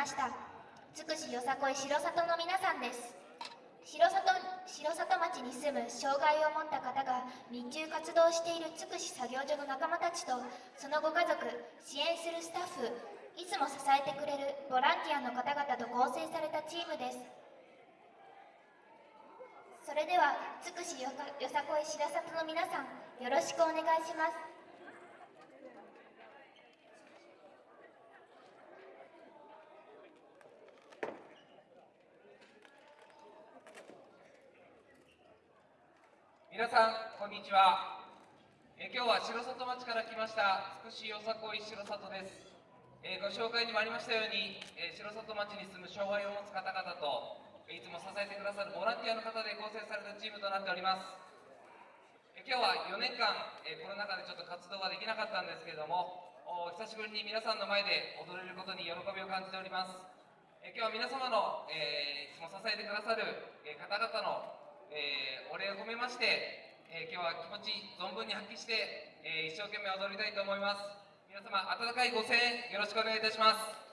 ました。つくしよさこい城里の皆さんです。城里城里町に住む障害を持った方が日中活動しているつくし作業所の仲間たちとそのご家族支援するスタッフいつも支えてくれるボランティアの方々と構成されたチームです。それではつくしよさこい白里の皆さんよろしくお願いします。皆さんこんにちは。え今日は城里町から来ましたつくしよさこい城里です、えご紹介にもありましたように、え城里町に住む障害を持つ方々とえいつも支えてくださるボランティアの方で構成されたチームとなっております。え今日は4年間、えコロナ禍でちょっと活動ができなかったんですけれどもお久しぶりに皆さんの前で踊れることに喜びを感じております。え今日は皆様の、えーいつも支えてくださる、えー方々の、えーお礼を込めまして、えー今日は気持ち存分に発揮して、えー一生懸命踊りたいと思います。皆様温かいご声援よろしくお願いいたします。